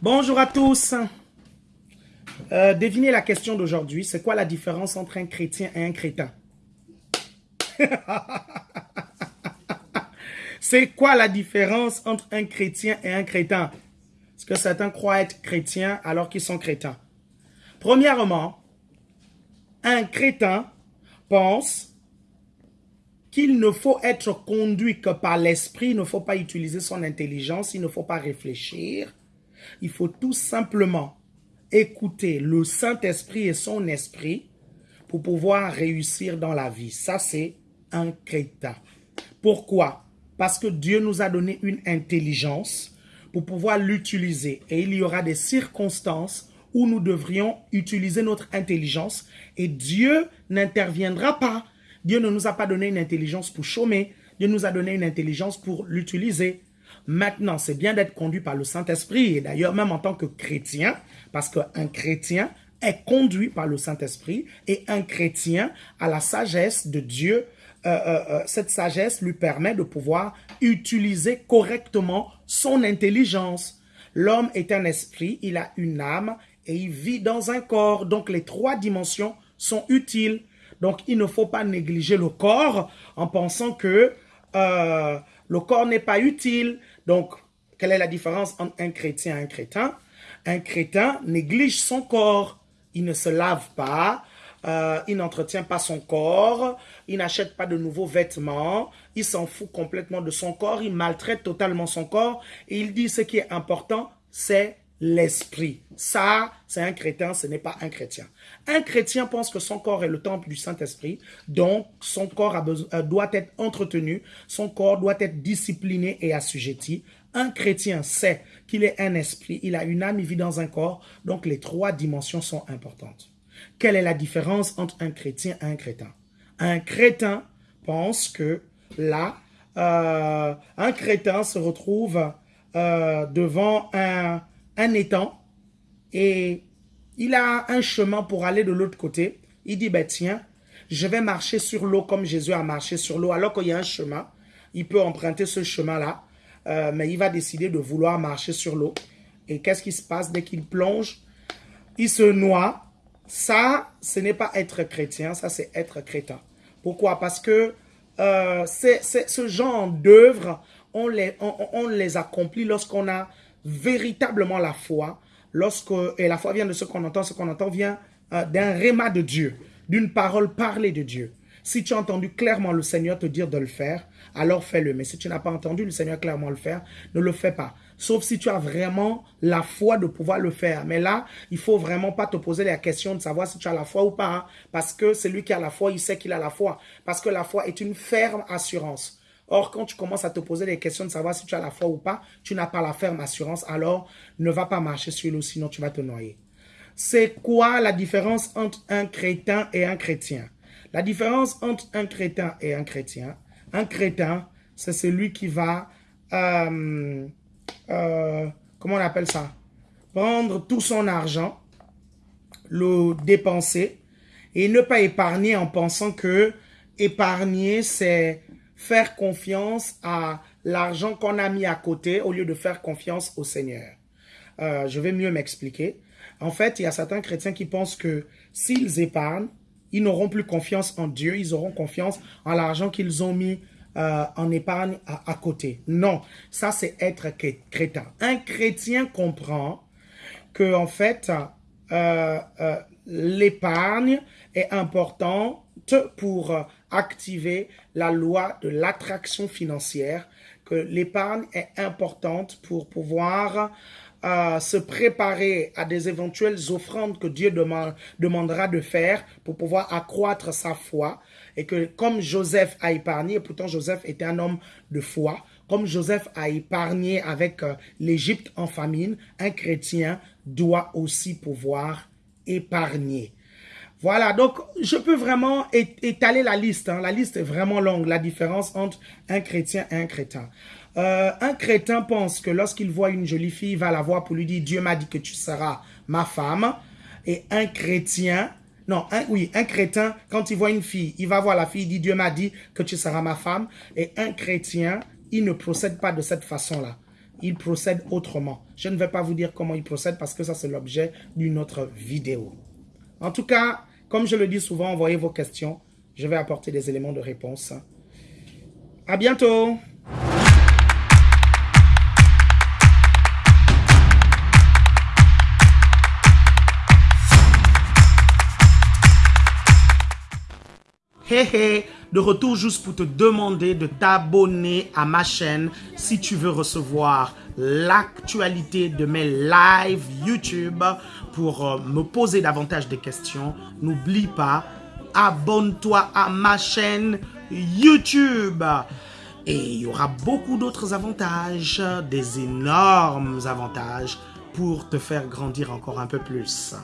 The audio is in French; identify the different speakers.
Speaker 1: Bonjour à tous. Euh, devinez la question d'aujourd'hui. C'est quoi la différence entre un chrétien et un crétin? C'est quoi la différence entre un chrétien et un crétin? Parce que certains croient être chrétiens alors qu'ils sont crétins? Premièrement, un crétin pense qu'il ne faut être conduit que par l'esprit, il ne faut pas utiliser son intelligence, il ne faut pas réfléchir. Il faut tout simplement écouter le Saint-Esprit et son esprit pour pouvoir réussir dans la vie. Ça, c'est un crétin. Pourquoi? Parce que Dieu nous a donné une intelligence pour pouvoir l'utiliser. Et il y aura des circonstances où nous devrions utiliser notre intelligence et Dieu n'interviendra pas. Dieu ne nous a pas donné une intelligence pour chômer. Dieu nous a donné une intelligence pour l'utiliser. Maintenant, c'est bien d'être conduit par le Saint-Esprit. Et d'ailleurs, même en tant que chrétien, parce qu'un chrétien est conduit par le Saint-Esprit et un chrétien a la sagesse de Dieu. Euh, euh, euh, cette sagesse lui permet de pouvoir utiliser correctement son intelligence. L'homme est un esprit, il a une âme et il vit dans un corps. Donc, les trois dimensions sont utiles. Donc, il ne faut pas négliger le corps en pensant que le corps n'est pas utile. Donc, quelle est la différence entre un chrétien et un crétin? Un crétin néglige son corps. Il ne se lave pas, euh, il n'entretient pas son corps, il n'achète pas de nouveaux vêtements, il s'en fout complètement de son corps, il maltraite totalement son corps et il dit ce qui est important, c'est l'esprit. Ça, c'est un chrétien, ce n'est pas un chrétien. Un chrétien pense que son corps est le temple du Saint-Esprit, donc son corps a euh, doit être entretenu, son corps doit être discipliné et assujetti. Un chrétien sait qu'il est un esprit, il a une âme, il vit dans un corps, donc les trois dimensions sont importantes. Quelle est la différence entre un chrétien et un crétin? Un crétin pense que là, euh, un crétin se retrouve euh, devant un, étang et il a un chemin pour aller de l'autre côté. Il dit, ben tiens, je vais marcher sur l'eau comme Jésus a marché sur l'eau. Alors qu'il y a un chemin, il peut emprunter ce chemin-là, euh, mais il va décider de vouloir marcher sur l'eau. Et qu'est-ce qui se passe? Dès qu'il plonge Il se noie. Ça, ce n'est pas être chrétien, ça c'est être crétin. Pourquoi? Parce que euh, ce genre d'œuvres, on les, on les accomplit lorsqu'on a véritablement la foi, lorsque, et la foi vient de ce qu'on entend, ce qu'on entend vient euh, d'un réma de Dieu, d'une parole parlée de Dieu. Si tu as entendu clairement le Seigneur te dire de le faire, alors fais-le. Mais si tu n'as pas entendu le Seigneur clairement le faire, ne le fais pas. Sauf si tu as vraiment la foi de pouvoir le faire. Mais là, il faut vraiment pas te poser la question de savoir si tu as la foi ou pas. Hein. parce que celui qui a la foi, il sait qu'il a la foi. Parce que la foi est une ferme assurance. Or, quand tu commences à te poser des questions de savoir si tu as la foi ou pas, tu n'as pas la ferme assurance, alors ne va pas marcher sur l'eau, sinon tu vas te noyer. C'est quoi la différence entre un crétin et un chrétien? La différence entre un crétin et un chrétien, un crétin, c'est celui qui va, euh, euh, comment on appelle ça? Prendre tout son argent, le dépenser et ne pas épargner en pensant que épargner, c'est faire confiance à l'argent qu'on a mis à côté au lieu de faire confiance au Seigneur. Euh, je vais mieux m'expliquer. En fait, il y a certains chrétiens qui pensent que s'ils épargnent, ils n'auront plus confiance en Dieu, ils auront confiance en l'argent qu'ils ont mis euh, en épargne à, côté. Non, ça c'est être chrétien. Un chrétien comprend que en fait, euh, l'épargne est importante pour activer la loi de l'attraction financière, que l'épargne est importante pour pouvoir euh, se préparer à des éventuelles offrandes que Dieu demandera de faire pour pouvoir accroître sa foi. Et que comme Joseph a épargné, et pourtant Joseph était un homme de foi, comme Joseph a épargné avec euh, l'Égypte en famine, un chrétien doit aussi pouvoir épargner. Voilà, donc je peux vraiment étaler la liste. Hein. La liste est vraiment longue, la différence entre un chrétien et un crétin. Euh, un crétin pense que lorsqu'il voit une jolie fille, il va la voir pour lui dire « Dieu m'a dit que tu seras ma femme ». Et un chrétien, non, un, oui, un crétin, quand il voit une fille, il va voir la fille, il dit « Dieu m'a dit que tu seras ma femme ». Et un chrétien, il ne procède pas de cette façon-là. Il procède autrement. Je ne vais pas vous dire comment il procède parce que ça, c'est l'objet d'une autre vidéo. En tout cas, comme je le dis souvent, envoyez vos questions. Je vais apporter des éléments de réponse. À bientôt Hé hé, de retour juste pour te demander de t'abonner à ma chaîne si tu veux recevoir l'actualité de mes lives YouTube pour euh, me poser davantage de questions. N'oublie pas, abonne-toi à ma chaîne YouTube. Et il y aura beaucoup d'autres avantages, des énormes avantages pour te faire grandir encore un peu plus.